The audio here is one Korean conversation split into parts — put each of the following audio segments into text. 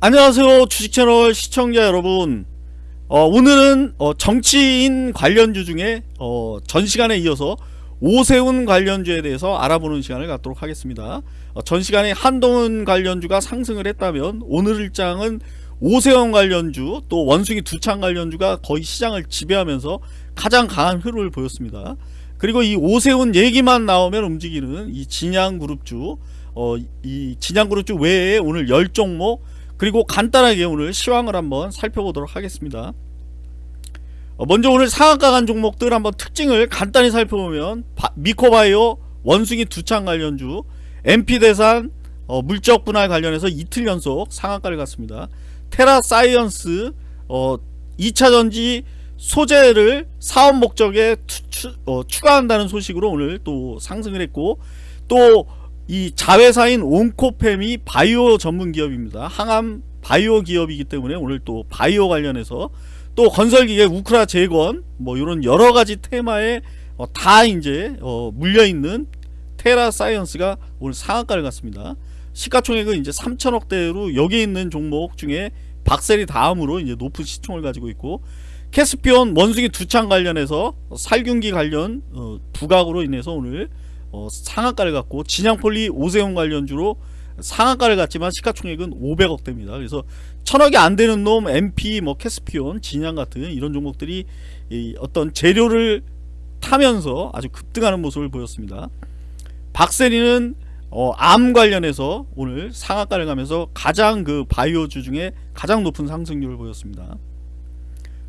안녕하세요 주식채널 시청자 여러분. 어, 오늘은 어, 정치인 관련주 중에 어, 전시간에 이어서 오세훈 관련주에 대해서 알아보는 시간을 갖도록 하겠습니다. 어, 전시간에 한동훈 관련주가 상승을 했다면 오늘 일장은 오세훈 관련주 또 원숭이 두창 관련주가 거의 시장을 지배하면서 가장 강한 흐름을 보였습니다. 그리고 이 오세훈 얘기만 나오면 움직이는 이 진양그룹주 어, 이 진양그룹주 외에 오늘 10종목 그리고 간단하게 오늘 시황을 한번 살펴보도록 하겠습니다. 어, 먼저 오늘 상한가 간 종목들 한번 특징을 간단히 살펴보면 바, 미코바이오 원숭이 두창 관련주 MP대산 어, 물적 분할 관련해서 이틀 연속 상한가를 갔습니다. 테라사이언스 어, 2차전지 소재를 사업 목적에 투, 추, 어, 추가한다는 소식으로 오늘 또 상승을 했고 또 이 자회사인 온코팸이 바이오 전문 기업입니다. 항암 바이오 기업이기 때문에 오늘 또 바이오 관련해서 또 건설기계 우크라 재건 뭐 이런 여러가지 테마에 어, 다 이제 어, 물려있는 테라 사이언스가 오늘 상한가를 갔습니다. 시가총액은 이제 3천억대로 여기 있는 종목 중에 박셀이 다음으로 이제 높은 시총을 가지고 있고 캐스피온 원숭이 두창 관련해서 살균기 관련 어, 부각으로 인해서 오늘 어, 상한가를 갖고 진양폴리 오세훈 관련주로 상한가를 갖지만 시가총액은 500억대입니다. 그래서 천억이 안 되는 놈 MP 뭐 캐스피온 진양 같은 이런 종목들이 어떤 재료를 타면서 아주 급등하는 모습을 보였습니다. 박세리는 어, 암 관련해서 오늘 상한가를 가면서 가장 그 바이오주 중에 가장 높은 상승률을 보였습니다.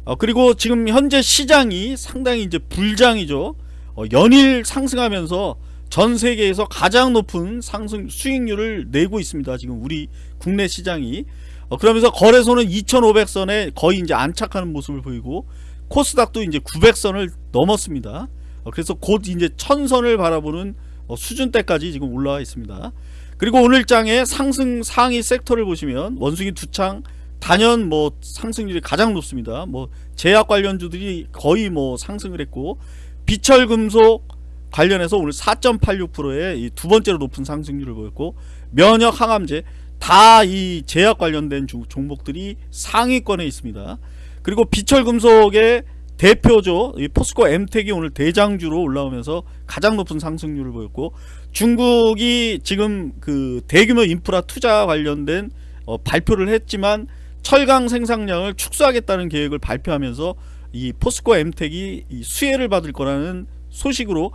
어, 그리고 지금 현재 시장이 상당히 이제 불장이죠. 어, 연일 상승하면서 전 세계에서 가장 높은 상승 수익률을 내고 있습니다. 지금 우리 국내 시장이 어, 그러면서 거래소는 2,500선에 거의 이제 안착하는 모습을 보이고 코스닥도 이제 900선을 넘었습니다. 어, 그래서 곧 이제 1000선을 바라보는 어, 수준대까지 지금 올라와 있습니다. 그리고 오늘 장에 상승 상위 섹터를 보시면 원숭이 두창 단연 뭐 상승률이 가장 높습니다. 뭐 제약 관련주들이 거의 뭐 상승을 했고 비철금속 관련해서 오늘 4.86%의 두 번째로 높은 상승률을 보였고 면역 항암제 다 이 제약 관련된 주, 종목들이 상위권에 있습니다. 그리고 비철금속의 대표죠. 이 포스코 엠텍이 오늘 대장주로 올라오면서 가장 높은 상승률을 보였고 중국이 지금 그 대규모 인프라 투자 관련된 어, 발표를 했지만 철강 생산량을 축소하겠다는 계획을 발표하면서 이 포스코 엠텍이 수혜를 받을 거라는 소식으로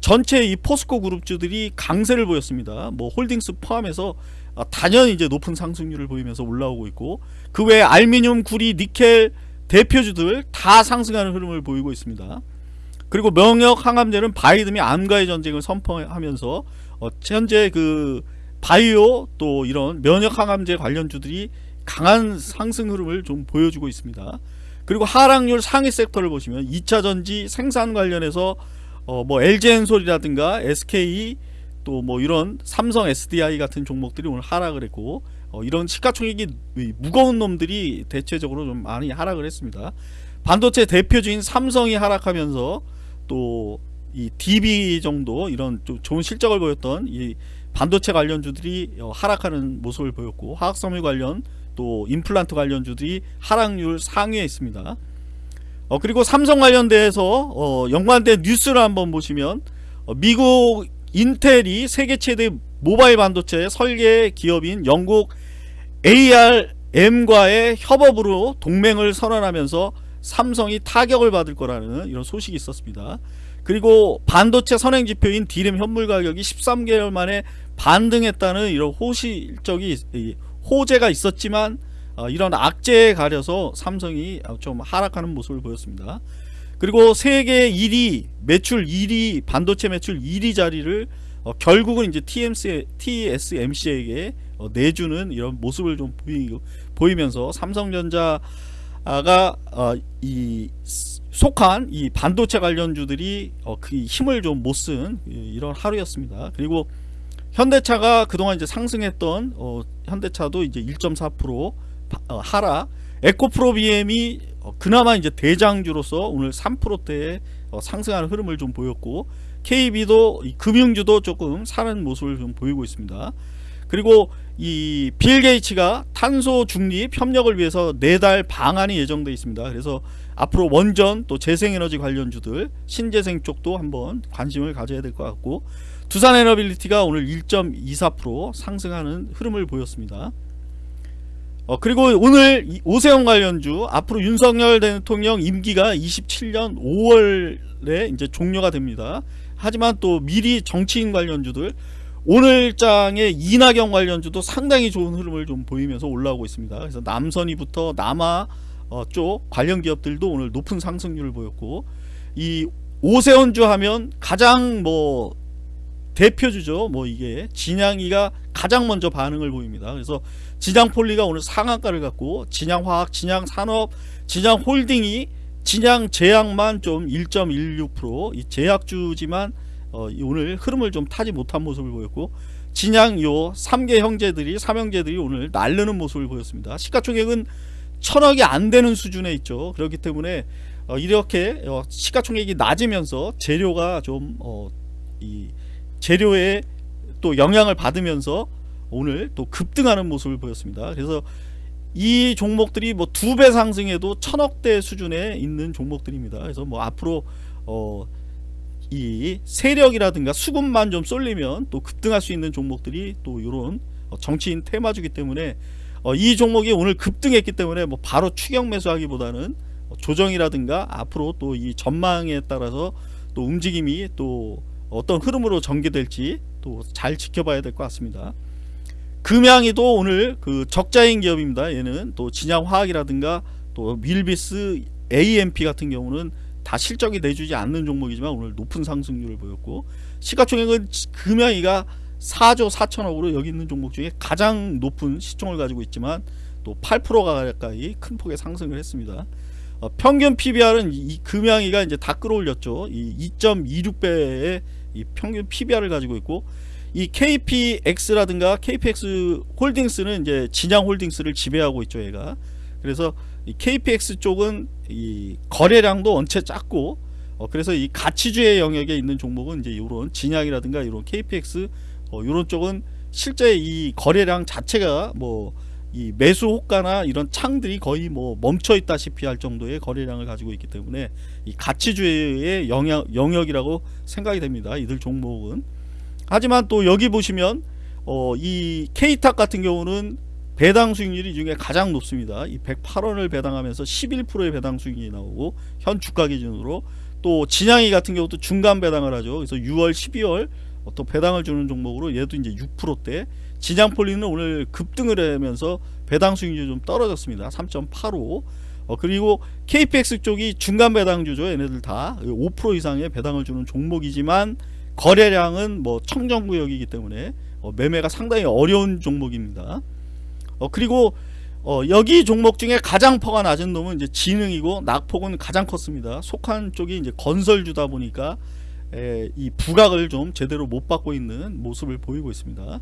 전체 이 포스코 그룹주들이 강세를 보였습니다. 뭐 홀딩스 포함해서 아, 단연 이제 높은 상승률을 보이면서 올라오고 있고 그 외에 알미늄, 구리, 니켈 대표주들 다 상승하는 흐름을 보이고 있습니다. 그리고 명역 항암제는 바이든이 암과의 전쟁을 선포하면서 어, 현재 그 바이오 또 이런 면역 항암제 관련주들이 강한 상승 흐름을 좀 보여주고 있습니다. 그리고 하락률 상위 섹터를 보시면 2차전지 생산 관련해서 어, 뭐 LG엔솔이라든가 SK 또 뭐 이런 삼성 SDI 같은 종목들이 오늘 하락을 했고 어, 이런 시가총액이 무거운 놈들이 대체적으로 좀 많이 하락을 했습니다. 반도체 대표주인 삼성이 하락하면서 또 이 DB 정도 이런 좀 좋은 실적을 보였던 이 반도체 관련주들이 어, 하락하는 모습을 보였고 화학섬유 관련 또 임플란트 관련주들이 하락률 상위에 있습니다. 어, 그리고 삼성 관련돼서 어, 연관된 뉴스를 한번 보시면 어, 미국 인텔이 세계 최대 모바일 반도체 설계 기업인 영국 ARM과의 협업으로 동맹을 선언하면서 삼성이 타격을 받을 거라는 이런 소식이 있었습니다. 그리고 반도체 선행지표인 디램 현물 가격이 13개월 만에 반등했다는 이런 호실적이 호재가 있었지만 어, 이런 악재에 가려서 삼성이 좀 하락하는 모습을 보였습니다. 그리고 세계 1위 매출 1위 반도체 매출 1위 자리를 어, 결국은 이제 TMC, TSMC에게 어, 내주는 이런 모습을 좀 보이, 면서 삼성전자가 어, 이 속한 이 반도체 관련주들이 어, 그 힘을 좀 못 쓴 이런 하루였습니다. 그리고 현대차가 그동안 이제 상승했던 어, 현대차도 이제 1.4% 어, 하락 에코프로 BM이 어, 그나마 이제 대장주로서 오늘 3%대의 어, 상승하는 흐름을 좀 보였고 KB도 금융주도 조금 사는 모습을 좀 보이고 있습니다. 그리고 이 빌 게이츠가 탄소 중립 협력을 위해서 내달 방한이 예정돼 있습니다. 그래서 앞으로 원전 또 재생에너지 관련주들 신재생 쪽도 한번 관심을 가져야 될 것 같고 두산 에너빌리티가 오늘 1.24% 상승하는 흐름을 보였습니다. 어, 그리고 오늘 이 오세훈 관련주 앞으로 윤석열 대통령 임기가 27년 5월에 이제 종료가 됩니다. 하지만 또 미리 정치인 관련주들 오늘 장의 이낙연 관련주도 상당히 좋은 흐름을 좀 보이면서 올라오고 있습니다. 그래서 남선이부터 남아 어, 쪽 관련 기업들도 오늘 높은 상승률을 보였고 이 오세훈주 하면 가장 뭐 대표주죠. 뭐 이게 진양이가 가장 먼저 반응을 보입니다. 그래서 진양폴리가 오늘 상한가를 갖고 진양화학, 진양산업, 진양홀딩이 진양제약만 좀 1.16%이 제약주지만 어, 오늘 흐름을 좀 타지 못한 모습을 보였고 진양 요 3개 형제들이 삼형제들이 오늘 날르는 모습을 보였습니다. 시가총액은 천억이 안 되는 수준에 있죠. 그렇기 때문에 어, 이렇게 어, 시가총액이 낮으면서 재료가 좀 어, 이 재료에 또 영향을 받으면서 오늘 또 급등하는 모습을 보였습니다. 그래서 이 종목들이 뭐 두 배 상승해도 천억대 수준에 있는 종목들입니다. 그래서 뭐 앞으로 어, 이 세력이라든가 수급만 좀 쏠리면 또 급등할 수 있는 종목들이 또 이런 정치인 테마주기 때문에 어, 이 종목이 오늘 급등했기 때문에 뭐 바로 추격 매수하기보다는 조정이라든가 앞으로 또 이 전망에 따라서 또 움직임이 또 어떤 흐름으로 전개될지 또 잘 지켜봐야 될 것 같습니다. 금양이도 오늘 그 적자인 기업입니다. 얘는 또 진양화학이라든가 또 밀비스 AMP 같은 경우는 다 실적이 내주지 않는 종목이지만 오늘 높은 상승률을 보였고 시가총액은 금양이가 4조 4천억으로 여기 있는 종목 중에 가장 높은 시총을 가지고 있지만 또 8%가 가까이 큰 폭의 상승을 했습니다. 어, 평균 PBR은 이, 이 금양이가 이제 다 끌어올렸죠. 이 2.26배의 이 평균 PBR을 가지고 있고 이 KPX라든가 KPX 홀딩스는 이제 진양 홀딩스를 지배하고 있죠, 얘가. 그래서 이 KPX 쪽은 이 거래량도 원체 작고 어, 그래서 이 가치주의 영역에 있는 종목은 이제 이런 진양이라든가 이런 KPX 어, 이런 쪽은 실제 이 거래량 자체가 뭐 이 매수 호가나 이런 창들이 거의 뭐 멈춰 있다시피 할 정도의 거래량을 가지고 있기 때문에 이 가치주의 영역, 영역이라고 생각이 됩니다. 이들 종목은 하지만 또 여기 보시면 어, 이 K탁 같은 경우는 배당 수익률이 중에 가장 높습니다. 이 108원을 배당하면서 11%의 배당 수익이 나오고 현 주가 기준으로 또 진양이 같은 경우도 중간 배당을 하죠. 그래서 6월, 12월 또 배당을 주는 종목으로 얘도 이제 6%대 진양폴리는 오늘 급등을 하면서 배당 수익률이 좀 떨어졌습니다. 3.85 어, 그리고 KPX 쪽이 중간 배당주죠. 얘네들 다 5% 이상의 배당을 주는 종목이지만 거래량은 뭐 청정구역이기 때문에 어, 매매가 상당히 어려운 종목입니다. 어, 그리고 어, 여기 종목 중에 가장 퍼가 낮은 놈은 이제 지능이고 낙폭은 가장 컸습니다. 속한 쪽이 이제 건설주다 보니까 에, 이 부각을 좀 제대로 못 받고 있는 모습을 보이고 있습니다.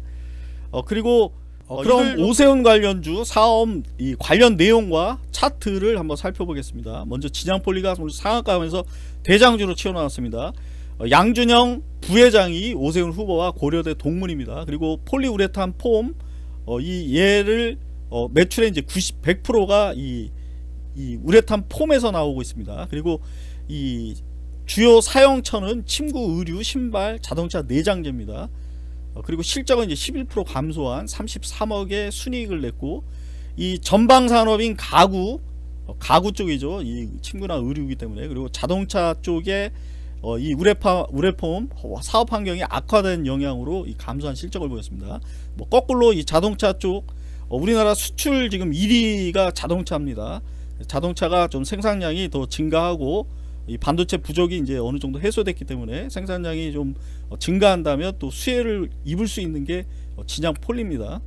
어, 그리고 어, 그럼 오세훈 관련주 사업 이 관련 내용과 차트를 한번 살펴보겠습니다. 먼저 진양폴리가 상한가면서 대장주로 튀어나왔습니다. 어, 양준영 부회장이 오세훈 후보와 고려대 동문입니다. 그리고 폴리우레탄 폼 어, 이 얘를 어, 매출의 이제 90, 100%가 이, 이 우레탄 폼에서 나오고 있습니다. 그리고 이 주요 사용처는 침구, 의류, 신발, 자동차 내장재입니다. 어, 그리고 실적은 이제 11% 감소한 33억의 순이익을 냈고 이 전방 산업인 가구, 어, 가구 쪽이죠. 이 침구나 의류이기 때문에 그리고 자동차 쪽에 어, 이 우레파, 우레폼 사업 환경이 악화된 영향으로 이 감소한 실적을 보였습니다. 뭐 거꾸로 이 자동차 쪽 어, 우리나라 수출 지금 1위가 자동차입니다. 자동차가 좀 생산량이 더 증가하고 이 반도체 부족이 이제 어느 정도 해소됐기 때문에 생산량이 좀 어, 증가한다면 또 수혜를 입을 수 있는 게 어, 진양 폴리입니다.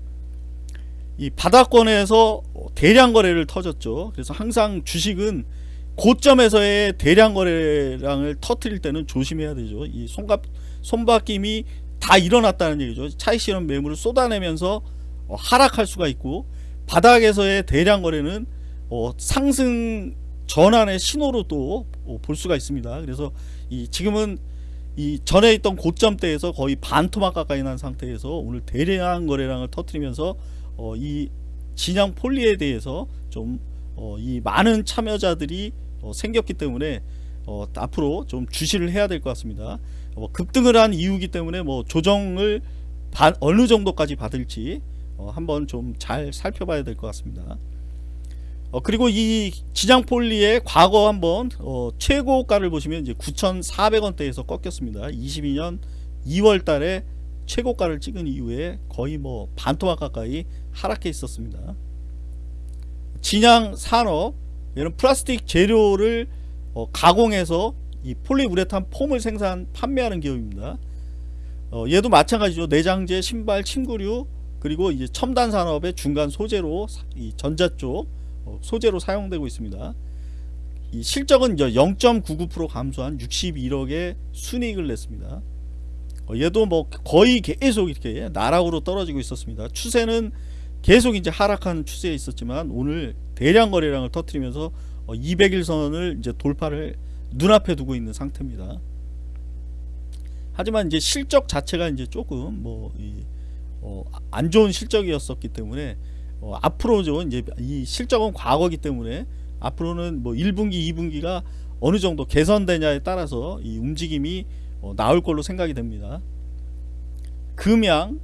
이 바닥권에서 어, 대량 거래를 터졌죠. 그래서 항상 주식은 고점에서의 대량 거래량을 터트릴 때는 조심해야 되죠. 이 손갑 손바뀜이 다 일어났다는 얘기죠. 차익 실현 매물을 쏟아내면서 어, 하락할 수가 있고 바닥에서의 대량 거래는 어, 상승 전환의 신호로 또 볼 어, 수가 있습니다. 그래서 이 지금은 이 전에 있던 고점대에서 거의 반 토막 가까이 난 상태에서 오늘 대량 거래량을 터뜨리면서 어, 이 진양 폴리에 대해서 좀 어, 이 많은 참여자들이 어, 생겼기 때문에 어, 앞으로 좀 주시를 해야 될 것 같습니다. 어, 급등을 한 이유기 때문에 뭐 조정을 바, 어느 정도까지 받을지 어, 한번 좀 잘 살펴봐야 될 것 같습니다. 어, 그리고 이 지장 폴리의 과거 한번 어, 최고가를 보시면 이제 9,400원대에서 꺾였습니다. 22년 2월 달에 최고가를 찍은 이후에 거의 뭐 반토막 가까이 하락해 있었습니다. 진양 산업 얘는 플라스틱 재료를 어, 가공해서 이 폴리우레탄 폼을 생산 판매하는 기업입니다. 어, 얘도 마찬가지죠. 내장재, 신발, 침구류 그리고 이제 첨단 산업의 중간 소재로 사- 이 전자 쪽 어, 소재로 사용되고 있습니다. 이 실적은 이제 0.99% 감소한 61억의 순이익을 냈습니다. 어, 얘도 뭐 거의 계속 이렇게 나락으로 떨어지고 있었습니다. 추세는 계속 이제 하락하는 추세에 있었지만 오늘 대량 거래량을 터뜨리면서 어, 200일선을 이제 돌파를 눈앞에 두고 있는 상태입니다. 하지만 이제 실적 자체가 이제 조금 뭐안 좋은 실적이었었기 때문에 어, 앞으로죠 이제 이 실적은 과거기 때문에 앞으로는 뭐 1분기 2분기가 어느 정도 개선되냐에 따라서 이 움직임이 어, 나올 걸로 생각이 됩니다. 금양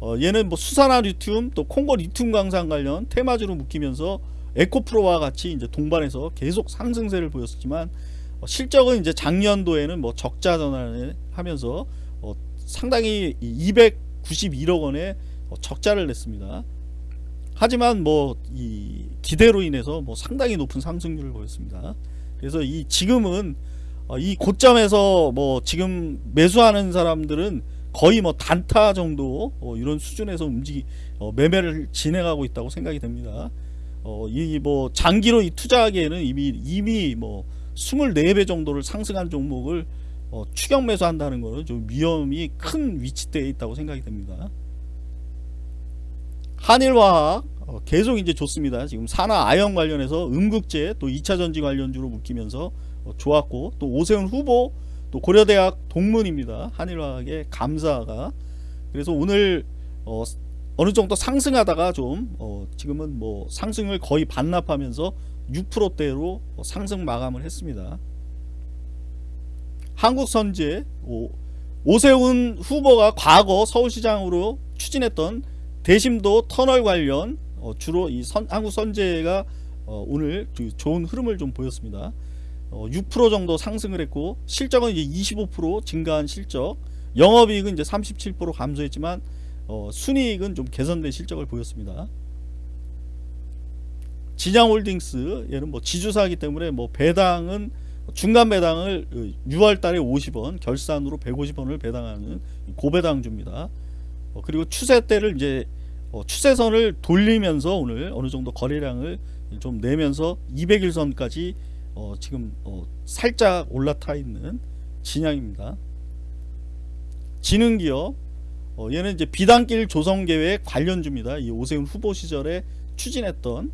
어, 얘는 뭐 수산화 리튬 또 콩고 리튬 강산 관련 테마주로 묶이면서 에코프로와 같이 이제 동반해서 계속 상승세를 보였었지만 어, 실적은 이제 작년도에는 뭐 적자 전환을 하면서 어, 상당히 291억 원의 어, 적자를 냈습니다. 하지만 뭐 이 기대로 인해서 뭐 상당히 높은 상승률을 보였습니다. 그래서 이 지금은 어, 이 고점에서 뭐 지금 매수하는 사람들은 거의 뭐 단타 정도 어, 이런 수준에서 움직이 어, 매매를 진행하고 있다고 생각이 됩니다. 어, 이뭐 장기로 이 투자하기에는 이미 이미 뭐 24배 정도를 상승한 종목을 어, 추격 매수한다는 것은 좀 위험이 큰 위치대에 있다고 생각이 됩니다. 한일화학 어, 계속 이제 좋습니다. 지금 산화 아연 관련해서 음극재 또 2차 전지 관련주로 묶이면서 어, 좋았고 또 오세훈 후보 또 고려대학 동문입니다. 한일화학의 감사가 그래서 오늘 어, 어느 정도 상승하다가 좀 어, 지금은 뭐 상승을 거의 반납하면서 6%대로 상승 마감을 했습니다. 한국선제 오, 오세훈 후보가 과거 서울시장으로 추진했던 대심도 터널 관련 어, 주로 이 선, 한국 선제가 어, 오늘 그 좋은 흐름을 좀 보였습니다. 어, 6% 정도 상승을 했고 실적은 이제 25% 증가한 실적, 영업이익은 이제 37% 감소했지만 어, 순이익은 좀 개선된 실적을 보였습니다. 진양홀딩스 얘는 뭐 지주사이기 때문에 뭐 배당은 중간 배당을 6월달에 50원 결산으로 150원을 배당하는 고배당주입니다. 어, 그리고 추세대를 이제 어, 추세선을 돌리면서 오늘 어느 정도 거래량을 좀 내면서 200일선까지 어, 지금 어, 살짝 올라타 있는 진양입니다. 지능기업 어, 얘는 이제 비단길 조성계획 관련주입니다. 이 오세훈 후보 시절에 추진했던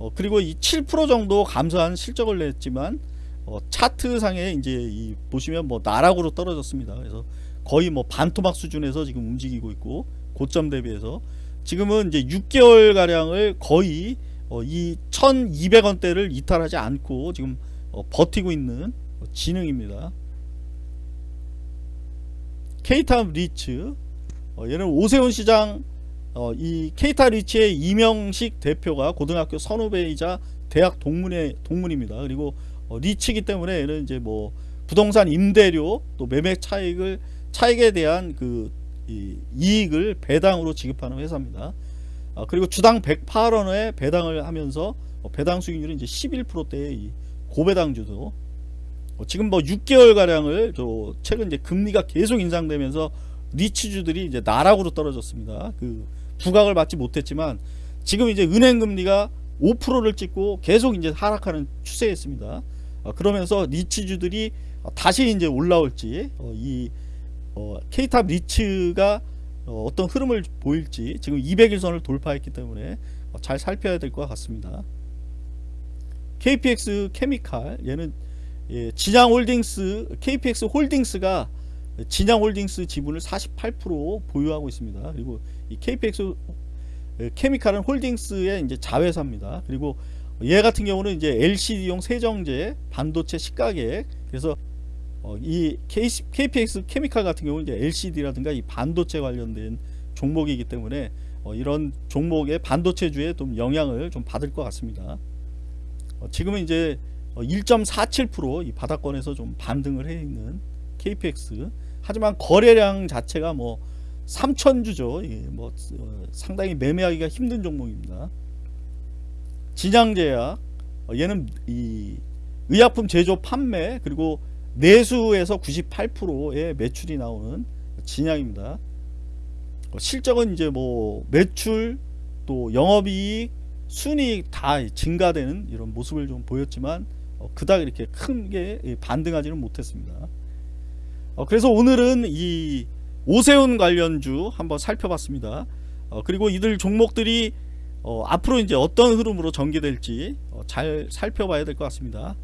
어, 그리고 이 7% 정도 감소한 실적을 냈지만 어, 차트상에 이제 이 보시면 뭐 나락으로 떨어졌습니다. 그래서 거의 뭐 반토막 수준에서 지금 움직이고 있고 고점 대비해서 지금은 이제 6개월 가량을 거의 어, 이 1,200원대를 이탈하지 않고 지금 어, 버티고 있는 진흥입니다. 케이탑 리츠 어, 얘는 오세훈 시장 어, 이 케이타 리치의 이명식 대표가 고등학교 선후배이자 대학 동문의 동문입니다. 그리고 어, 리치기 때문에 얘는 이제 뭐 부동산 임대료 또 매매 차익을 차익에 대한 그 이, 이익을 배당으로 지급하는 회사입니다. 아, 그리고 주당 108원에 배당을 하면서 어, 배당 수익률은 이제 11%대의 이 고배당주도 어, 지금 뭐 6개월 가량을 저 최근 이제 금리가 계속 인상되면서 리치주들이 이제 나락으로 떨어졌습니다. 그 부각을 받지 못했지만 지금 이제 은행 금리가 5%를 찍고 계속 이제 하락하는 추세였습니다. 어, 그러면서 리치주들이 어, 다시 이제 올라올지 어, 이 어, K탑 리츠가 어, 떤 흐름을 보일지 지금 200일선을 돌파했기 때문에 어, 잘 살펴야 될 것 같습니다. KPX 케미칼 얘는 예, 진양홀딩스 KPX 홀딩스가 진양홀딩스 지분을 48% 보유하고 있습니다. 그리고 이 KPX 예, 케미칼은 홀딩스의 이제 자회사입니다. 그리고 얘 같은 경우는 이제 LCD용 세정제, 반도체 식각액 그래서 어, 이 KPX 케미칼 같은 경우는 이제 LCD라든가 이 반도체 관련된 종목이기 때문에 어, 이런 종목의 반도체주에 좀 영향을 좀 받을 것 같습니다. 어, 지금은 이제 1.47%이 바닥권에서 좀 반등을 해 있는 KPX 하지만 거래량 자체가 뭐 3천주죠. 예, 뭐 어, 상당히 매매하기가 힘든 종목입니다. 진양제약 어, 얘는 이 의약품 제조 판매 그리고 내수에서 98%의 매출이 나오는 진양입니다. 어, 실적은 이제 뭐 매출 또 영업이익 순이익 다 증가되는 이런 모습을 좀 보였지만 어, 그닥 이렇게 큰 게 반등하지는 못했습니다. 어, 그래서 오늘은 이 오세훈 관련주 한번 살펴봤습니다. 어, 그리고 이들 종목들이 어, 앞으로 이제 어떤 흐름으로 전개될지 어, 잘 살펴봐야 될 것 같습니다.